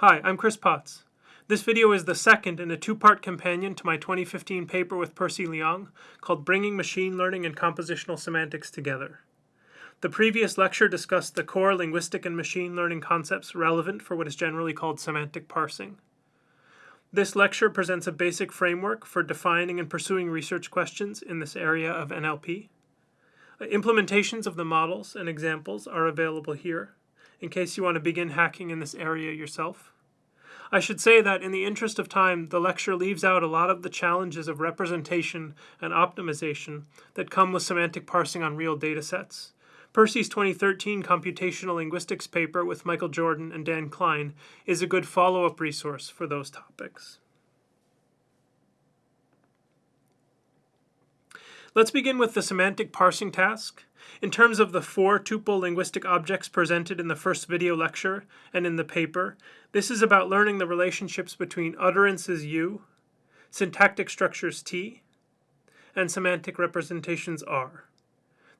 Hi, I'm Chris Potts. This video is the second in a two-part companion to my 2015 paper with Percy Liang called Bringing Machine Learning and Compositional Semantics Together. The previous lecture discussed the core linguistic and machine learning concepts relevant for what is generally called semantic parsing. This lecture presents a basic framework for defining and pursuing research questions in this area of NLP. Implementations of the models and examples are available here in case you want to begin hacking in this area yourself. I should say that in the interest of time, the lecture leaves out a lot of the challenges of representation and optimization that come with semantic parsing on real data sets. Percy's 2013 computational linguistics paper with Michael Jordan and Dan Klein is a good follow-up resource for those topics. Let's begin with the semantic parsing task. In terms of the four tuple linguistic objects presented in the first video lecture and in the paper, this is about learning the relationships between utterances U, syntactic structures T, and semantic representations R.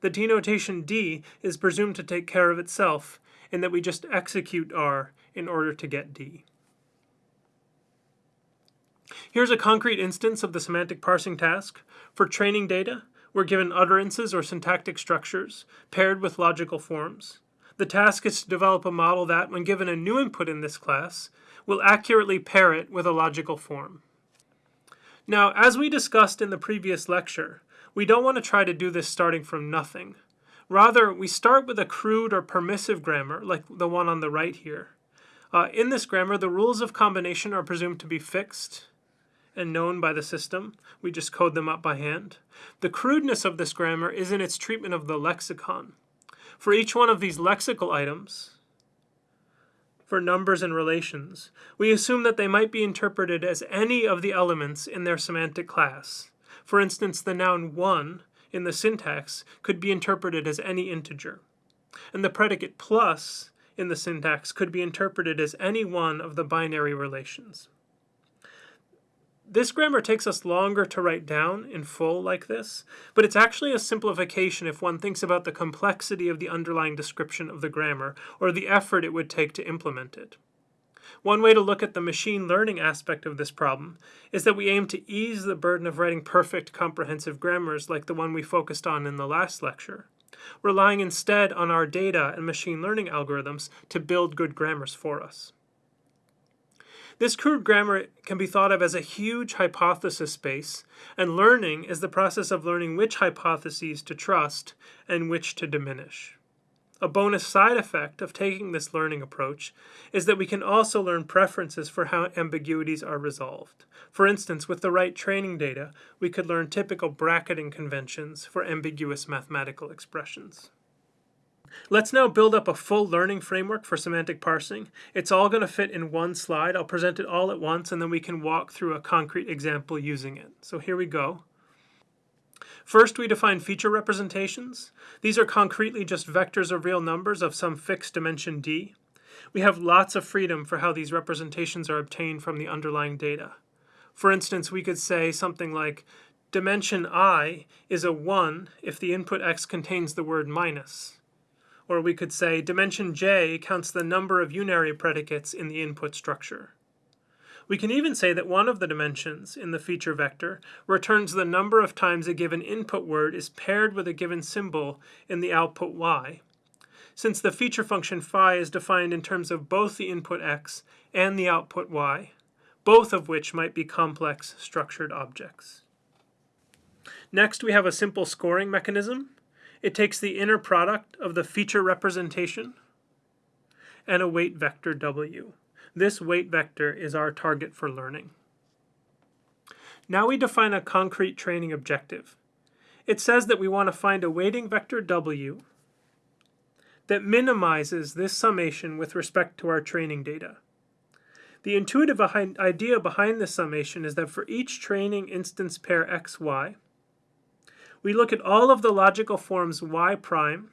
The denotation D is presumed to take care of itself in that we just execute R in order to get D. Here's a concrete instance of the semantic parsing task. For training data, we're given utterances or syntactic structures paired with logical forms. The task is to develop a model that, when given a new input in this class, will accurately pair it with a logical form. Now, as we discussed in the previous lecture, we don't want to try to do this starting from nothing. Rather, we start with a crude or permissive grammar, like the one on the right here. Uh, in this grammar, the rules of combination are presumed to be fixed, and known by the system. We just code them up by hand. The crudeness of this grammar is in its treatment of the lexicon. For each one of these lexical items, for numbers and relations, we assume that they might be interpreted as any of the elements in their semantic class. For instance, the noun one in the syntax could be interpreted as any integer. And the predicate plus in the syntax could be interpreted as any one of the binary relations. This grammar takes us longer to write down in full like this, but it's actually a simplification if one thinks about the complexity of the underlying description of the grammar, or the effort it would take to implement it. One way to look at the machine learning aspect of this problem is that we aim to ease the burden of writing perfect comprehensive grammars like the one we focused on in the last lecture, relying instead on our data and machine learning algorithms to build good grammars for us. This crude grammar can be thought of as a huge hypothesis space, and learning is the process of learning which hypotheses to trust and which to diminish. A bonus side effect of taking this learning approach is that we can also learn preferences for how ambiguities are resolved. For instance, with the right training data, we could learn typical bracketing conventions for ambiguous mathematical expressions. Let's now build up a full learning framework for semantic parsing. It's all going to fit in one slide. I'll present it all at once and then we can walk through a concrete example using it. So here we go. First, we define feature representations. These are concretely just vectors of real numbers of some fixed dimension d. We have lots of freedom for how these representations are obtained from the underlying data. For instance, we could say something like dimension i is a 1 if the input x contains the word minus. Or we could say dimension j counts the number of unary predicates in the input structure. We can even say that one of the dimensions in the feature vector returns the number of times a given input word is paired with a given symbol in the output y, since the feature function phi is defined in terms of both the input x and the output y, both of which might be complex structured objects. Next, we have a simple scoring mechanism. It takes the inner product of the feature representation and a weight vector w. This weight vector is our target for learning. Now we define a concrete training objective. It says that we want to find a weighting vector w that minimizes this summation with respect to our training data. The intuitive idea behind this summation is that for each training instance pair xy, we look at all of the logical forms y prime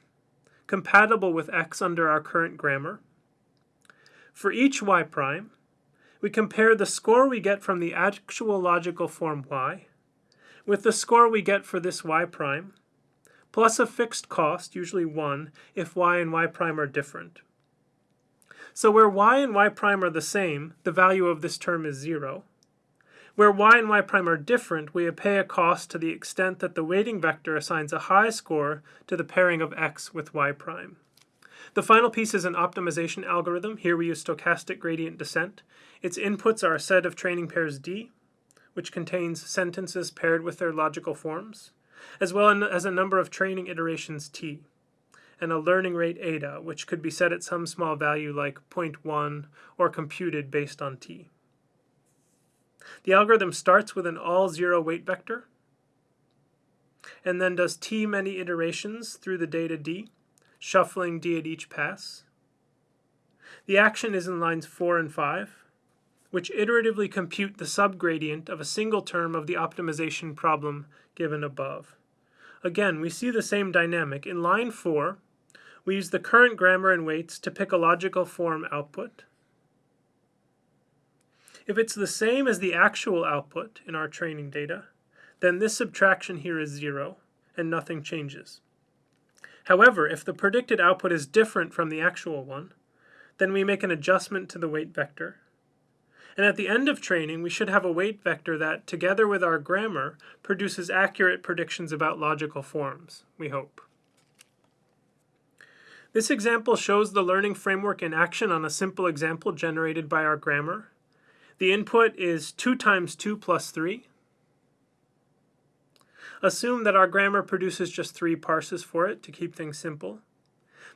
compatible with x under our current grammar. For each y prime, we compare the score we get from the actual logical form y with the score we get for this y prime, plus a fixed cost, usually 1, if y and y prime are different. So where y and y prime are the same, the value of this term is 0. Where y and y prime are different, we pay a cost to the extent that the weighting vector assigns a high score to the pairing of x with y prime. The final piece is an optimization algorithm. Here we use stochastic gradient descent. Its inputs are a set of training pairs D, which contains sentences paired with their logical forms, as well as a number of training iterations T and a learning rate eta, which could be set at some small value like 0.1 or computed based on t. The algorithm starts with an all zero weight vector and then does t many iterations through the data d, shuffling d at each pass. The action is in lines 4 and 5, which iteratively compute the subgradient of a single term of the optimization problem given above. Again, we see the same dynamic. In line 4, we use the current grammar and weights to pick a logical form output. If it's the same as the actual output in our training data, then this subtraction here is zero, and nothing changes. However, if the predicted output is different from the actual one, then we make an adjustment to the weight vector. And at the end of training, we should have a weight vector that, together with our grammar, produces accurate predictions about logical forms, we hope. This example shows the learning framework in action on a simple example generated by our grammar. The input is 2 times 2 plus 3. Assume that our grammar produces just three parses for it to keep things simple.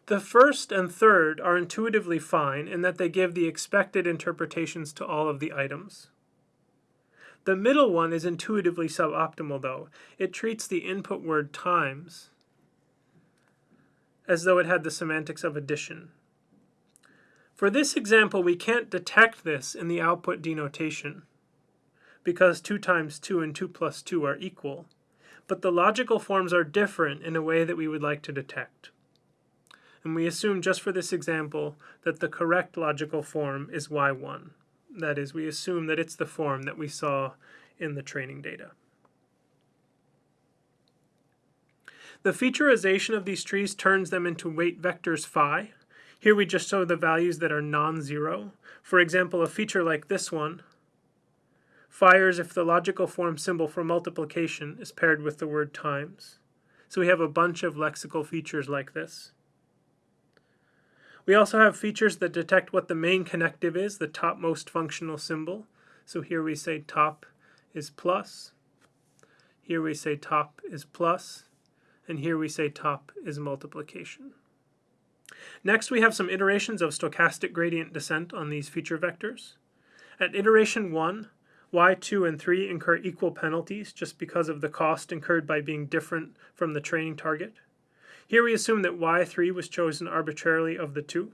The first and third are intuitively fine in that they give the expected interpretations to all of the items. The middle one is intuitively suboptimal though. It treats the input word times as though it had the semantics of addition. For this example, we can't detect this in the output denotation, because 2 times 2 and 2 plus 2 are equal, but the logical forms are different in a way that we would like to detect. And we assume just for this example that the correct logical form is y1. That is, we assume that it's the form that we saw in the training data. The featureization of these trees turns them into weight vectors phi. Here we just show the values that are non-zero. For example, a feature like this one fires if the logical form symbol for multiplication is paired with the word times. So we have a bunch of lexical features like this. We also have features that detect what the main connective is, the topmost functional symbol. So here we say top is plus. Here we say top is plus and here we say top is multiplication. Next, we have some iterations of stochastic gradient descent on these feature vectors. At iteration 1, y2 and 3 incur equal penalties just because of the cost incurred by being different from the training target. Here we assume that y3 was chosen arbitrarily of the two.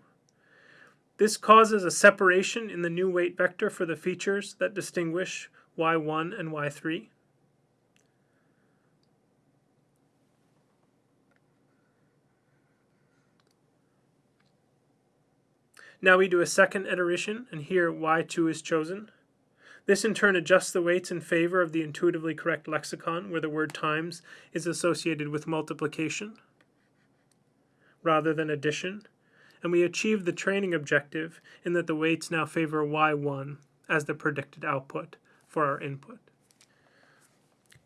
This causes a separation in the new weight vector for the features that distinguish y1 and y3. Now we do a second iteration, and here y2 is chosen. This in turn adjusts the weights in favor of the intuitively correct lexicon, where the word times is associated with multiplication rather than addition, and we achieve the training objective in that the weights now favor y1 as the predicted output for our input.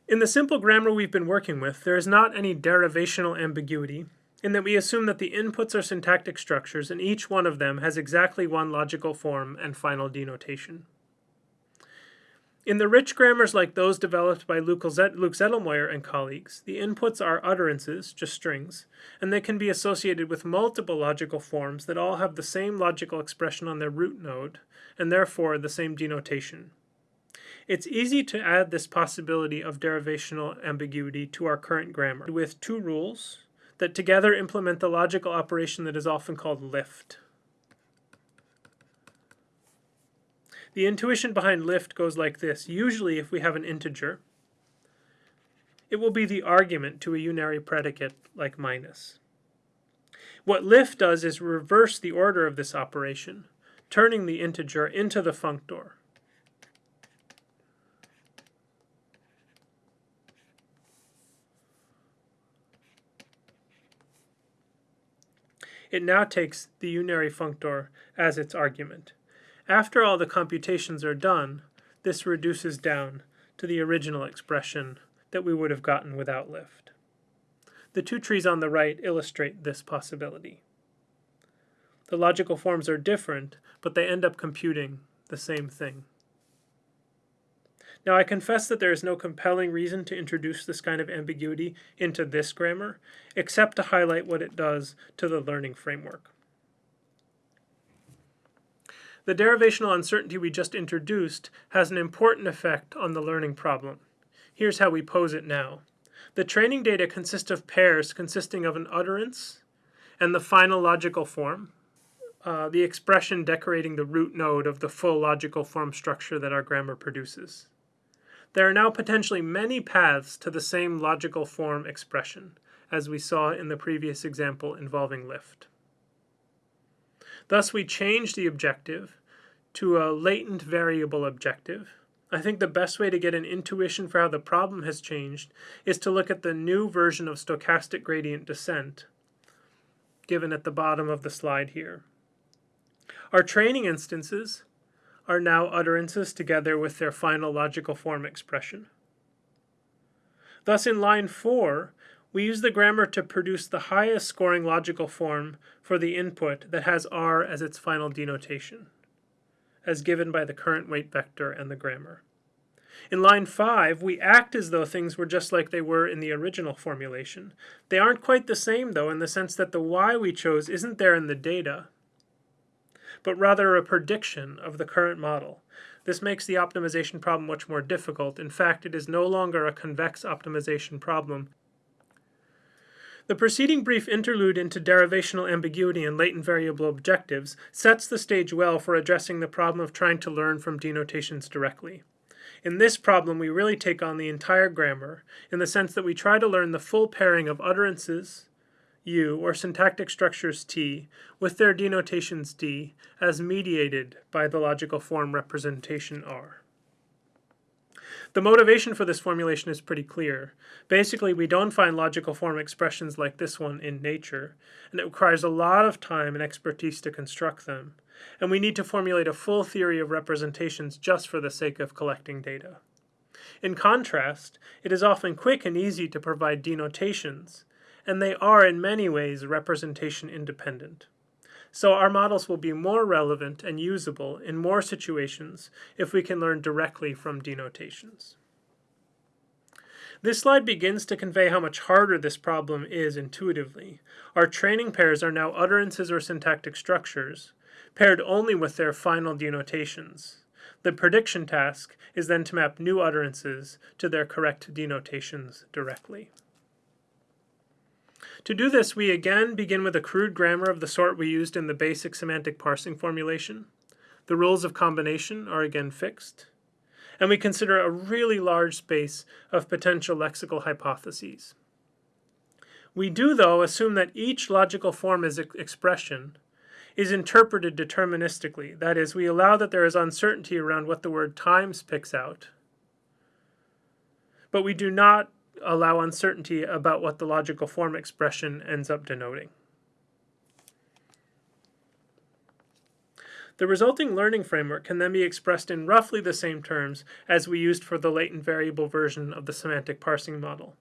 In the simple grammar we've been working with, there is not any derivational ambiguity, in that we assume that the inputs are syntactic structures and each one of them has exactly one logical form and final denotation. In the rich grammars like those developed by Luke Zettlemoyer and colleagues, the inputs are utterances, just strings, and they can be associated with multiple logical forms that all have the same logical expression on their root node, and therefore the same denotation. It's easy to add this possibility of derivational ambiguity to our current grammar with two rules, that together implement the logical operation that is often called lift. The intuition behind lift goes like this. Usually if we have an integer, it will be the argument to a unary predicate like minus. What lift does is reverse the order of this operation, turning the integer into the functor. It now takes the unary functor as its argument. After all the computations are done, this reduces down to the original expression that we would have gotten without lift. The two trees on the right illustrate this possibility. The logical forms are different, but they end up computing the same thing. Now I confess that there is no compelling reason to introduce this kind of ambiguity into this grammar, except to highlight what it does to the learning framework. The derivational uncertainty we just introduced has an important effect on the learning problem. Here's how we pose it now. The training data consist of pairs consisting of an utterance and the final logical form, uh, the expression decorating the root node of the full logical form structure that our grammar produces. There are now potentially many paths to the same logical form expression, as we saw in the previous example involving lift. Thus we change the objective to a latent variable objective. I think the best way to get an intuition for how the problem has changed is to look at the new version of stochastic gradient descent given at the bottom of the slide here. Our training instances are now utterances together with their final logical form expression. Thus in line 4, we use the grammar to produce the highest scoring logical form for the input that has r as its final denotation as given by the current weight vector and the grammar. In line 5, we act as though things were just like they were in the original formulation. They aren't quite the same, though, in the sense that the y we chose isn't there in the data, but rather a prediction of the current model. This makes the optimization problem much more difficult. In fact, it is no longer a convex optimization problem, the preceding brief interlude into derivational ambiguity and latent variable objectives sets the stage well for addressing the problem of trying to learn from denotations directly. In this problem, we really take on the entire grammar, in the sense that we try to learn the full pairing of utterances, U, or syntactic structures T, with their denotations D, as mediated by the logical form representation R. The motivation for this formulation is pretty clear. Basically, we don't find logical form expressions like this one in nature, and it requires a lot of time and expertise to construct them, and we need to formulate a full theory of representations just for the sake of collecting data. In contrast, it is often quick and easy to provide denotations, and they are in many ways representation independent. So our models will be more relevant and usable in more situations if we can learn directly from denotations. This slide begins to convey how much harder this problem is intuitively. Our training pairs are now utterances or syntactic structures, paired only with their final denotations. The prediction task is then to map new utterances to their correct denotations directly. To do this, we again begin with a crude grammar of the sort we used in the basic semantic parsing formulation. The rules of combination are again fixed. And we consider a really large space of potential lexical hypotheses. We do, though, assume that each logical form as expression is interpreted deterministically. That is, we allow that there is uncertainty around what the word times picks out. But we do not allow uncertainty about what the logical form expression ends up denoting. The resulting learning framework can then be expressed in roughly the same terms as we used for the latent variable version of the semantic parsing model.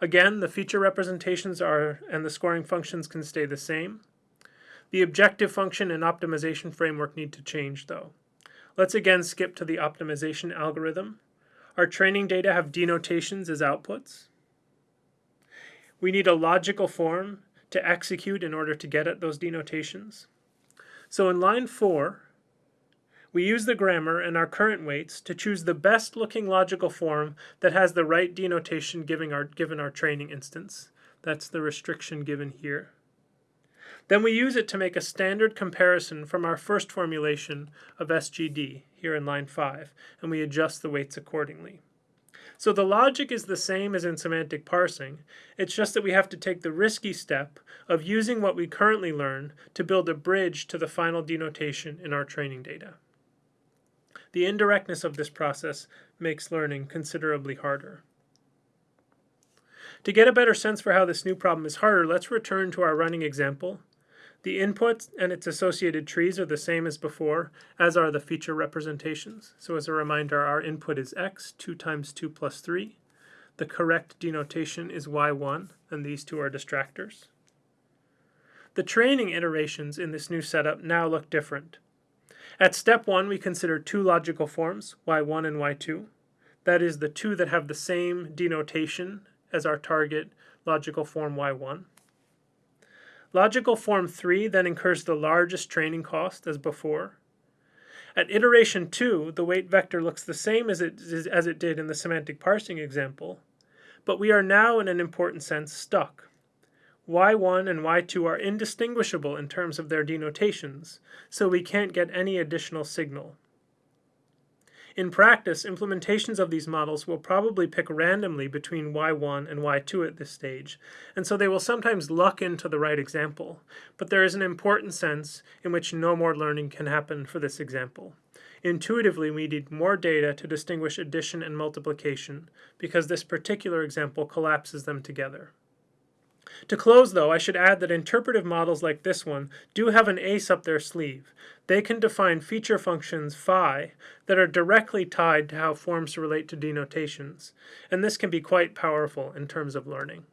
Again, the feature representations are and the scoring functions can stay the same. The objective function and optimization framework need to change though. Let's again skip to the optimization algorithm our training data have denotations as outputs. We need a logical form to execute in order to get at those denotations. So in line 4, we use the grammar and our current weights to choose the best looking logical form that has the right denotation given our, given our training instance. That's the restriction given here. Then we use it to make a standard comparison from our first formulation of SGD, here in line 5, and we adjust the weights accordingly. So the logic is the same as in semantic parsing, it's just that we have to take the risky step of using what we currently learn to build a bridge to the final denotation in our training data. The indirectness of this process makes learning considerably harder. To get a better sense for how this new problem is harder, let's return to our running example The input and its associated trees are the same as before, as are the feature representations. So as a reminder, our input is x, 2 times 2 plus 3. The correct denotation is y1, and these two are distractors. The training iterations in this new setup now look different. At step 1, we consider two logical forms, y1 and y2. That is, the two that have the same denotation as our target logical form y1. Logical form 3 then incurs the largest training cost as before. At iteration 2, the weight vector looks the same as it, as it did in the semantic parsing example, but we are now in an important sense stuck y1 and y2 are indistinguishable in terms of their denotations, so we can't get any additional signal. In practice, implementations of these models will probably pick randomly between y1 and y2 at this stage, and so they will sometimes luck into the right example, but there is an important sense in which no more learning can happen for this example. Intuitively, we need more data to distinguish addition and multiplication, because this particular example collapses them together. To close, though, I should add that interpretive models like this one do have an ace up their sleeve. They can define feature functions phi that are directly tied to how forms relate to denotations, and this can be quite powerful in terms of learning.